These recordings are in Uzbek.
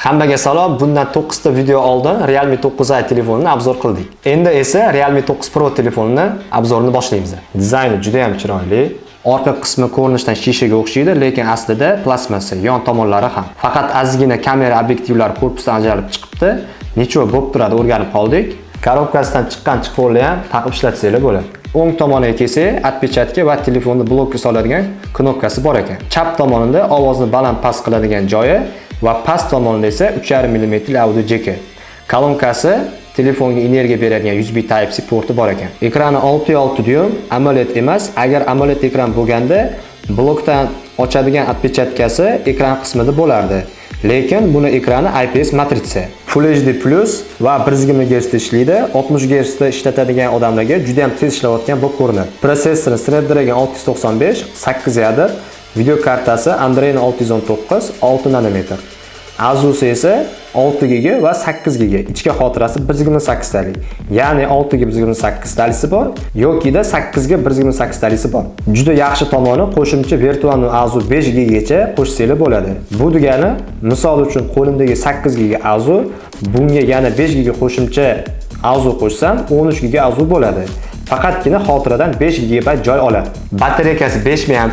Hammaga salom. Bundan 9 ta video oldin Realme 9i telefonini obzor qildik. Endi esa Realme 9 Pro telefonini obzorini boshlaymiz. Dizayni juda ham chiroyli. Orqa qismi ko'rinishdan shishaga o'xshaydi, lekin aslida plastmassa, yon tomonlari ham. Faqat azgina kamera obyektivlari korpusdan ajralib chiqibdi. Necha bo'lib turadi, o'rganib qoldik. Korobkasidan chiqqan chiqvorni ham taqib ishlatsanglar bo'ladi. O'ng tomoniga kelsak, отпечатка va telefonni blokka soladigan knopkasi bor ekan. Chap tomonida ovozni baland past qiladigan joyi va past tomonida esa 3.5 mm audio jack. Kolonkasi telefonga energiya beradigan USB Type-C porti bor ekan. Ekrani 6.6 dyum, AMOLED emas. Agar AMOLED ekran bo'lganda, blokdan ochadigan atpechatkasi ekran qismida bo'lardi. Lekin buni ekrani IPS matritsa. Full HD Plus va 120 Hz ishlaydi. 60 Hz da ishlatadigan odamlarga juda ham tez ishlayotgan bo'lib ko'rinadi. Protsessori Snapdragon 695, 8 yadr, video kartasi Android 619, 6 nanometr. Asus esa 6 GB va 8 GB. Ichki xotirasi 128 talik. Ya'ni 6 GB 128 talisi bor yoki-da 8 GB 128 talisi bor. Juda yaxshi tomoni qo'shimcha virtual Azu 5 GB gacha qo'shsanglar bo'ladi. Bu degani, misol uchun qo'limdagi 8 GB Azu bunga yana 5 GB qo'shimcha Azu qo'shsam 13 GB Azu bo'ladi. Faqatgina xotiradan 5 GB joy oladi. Batareyasi 5 mAh,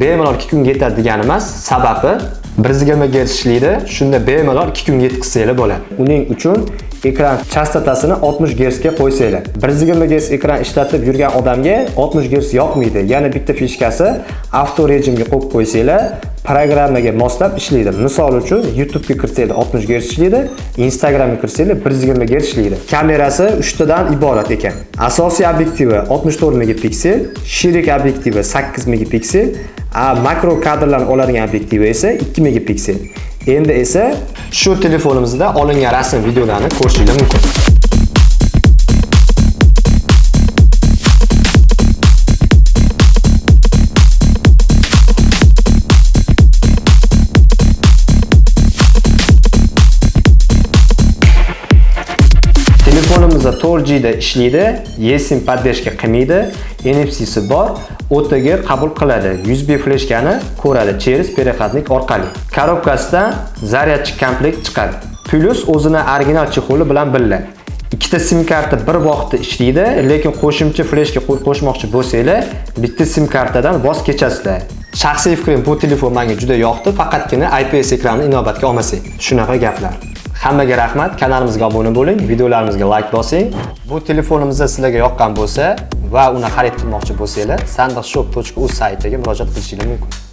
bemalol 2 kun yetadi degani emas. Sababi 120 Hz ishlaydi. Shunda bemalol 2 kunga yetkazsanglar bo'ladi. Uning uchun ekran chastotasini 60 Gz ga qo'ysanglar. 120 Gz ekran ishlatib yurgan odamga 60 Gz yoqmaydi. Yana bitta fishkasi avto rejimga qo'yib qo'ysanglar, programmaga moslab ishlaydi. Misol uchun YouTube ga kirsanglar 60 Gz ishlaydi, Instagramga kirsanglar 120 Gz ishlaydi. Kamerasi 3 tadan iborat ekan. Asosiy obyektivi 64 megapiksel, sherik obyektivi 8 megapiksel, a makro kadrlarni oladigan obyektivi esa 2 megapiksel. Endi esa shu telefonimizda olingan rasm videolarni ko'rishingiz mumkin. Telefonimizda 4G da ishlaydi, eSIM поддержка qilmaydi, NFC-si bor, OTG qabul qiladi. USB fleshkani ko'radi через переходник orqali. Korobkasidan zaryadchi komplekt chiqadi. Plus o'zini original chexoli bilan birga. Ikkita SIM karta bir vaqtda ishlaydi, lekin qo'shimcha fleshka qo'shmoqchi bo'lsanglar, bitta SIM kartadan voz kechasizlar. Shaxsiy fikrim bu telefon menga juda yoqdi, faqatgina IPS ekranini inobatga olmasak. Shunaqa gaplar. Hammaga rahmat, kanalimizga obuna bo'ling, videolarimizga like bosing. Bu telefonimizda sizlarga yoqqan bo'lsa va uni xarid qilmoqchi bo'lsangiz, sandiqshop.uz saytiga murojaat qilishingiz mumkin.